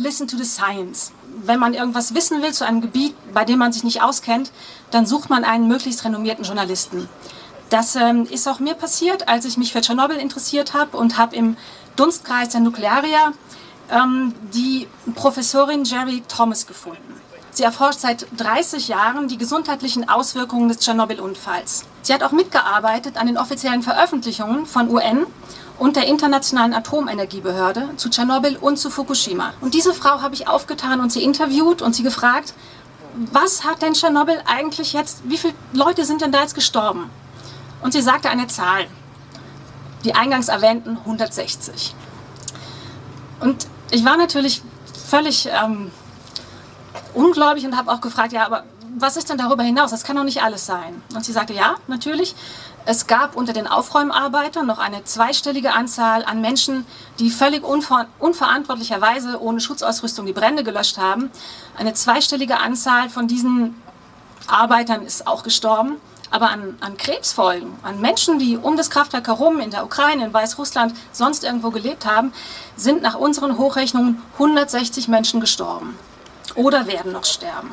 Listen to the science. Wenn man irgendwas wissen will zu einem Gebiet, bei dem man sich nicht auskennt, dann sucht man einen möglichst renommierten Journalisten. Das ähm, ist auch mir passiert, als ich mich für Tschernobyl interessiert habe und habe im Dunstkreis der Nuklearier ähm, die Professorin Jerry Thomas gefunden. Sie erforscht seit 30 Jahren die gesundheitlichen Auswirkungen des Tschernobyl-Unfalls. Sie hat auch mitgearbeitet an den offiziellen Veröffentlichungen von UN und der Internationalen Atomenergiebehörde zu Tschernobyl und zu Fukushima. Und diese Frau habe ich aufgetan und sie interviewt und sie gefragt, was hat denn Tschernobyl eigentlich jetzt, wie viele Leute sind denn da jetzt gestorben? Und sie sagte eine Zahl, die eingangs erwähnten 160. Und ich war natürlich völlig ähm, ungläubig und habe auch gefragt, ja, aber was ist denn darüber hinaus? Das kann doch nicht alles sein. Und sie sagte, ja, natürlich. Es gab unter den Aufräumarbeitern noch eine zweistellige Anzahl an Menschen, die völlig unver unverantwortlicherweise ohne Schutzausrüstung die Brände gelöscht haben. Eine zweistellige Anzahl von diesen Arbeitern ist auch gestorben. Aber an, an Krebsfolgen, an Menschen, die um das Kraftwerk herum in der Ukraine, in Weißrussland, sonst irgendwo gelebt haben, sind nach unseren Hochrechnungen 160 Menschen gestorben oder werden noch sterben.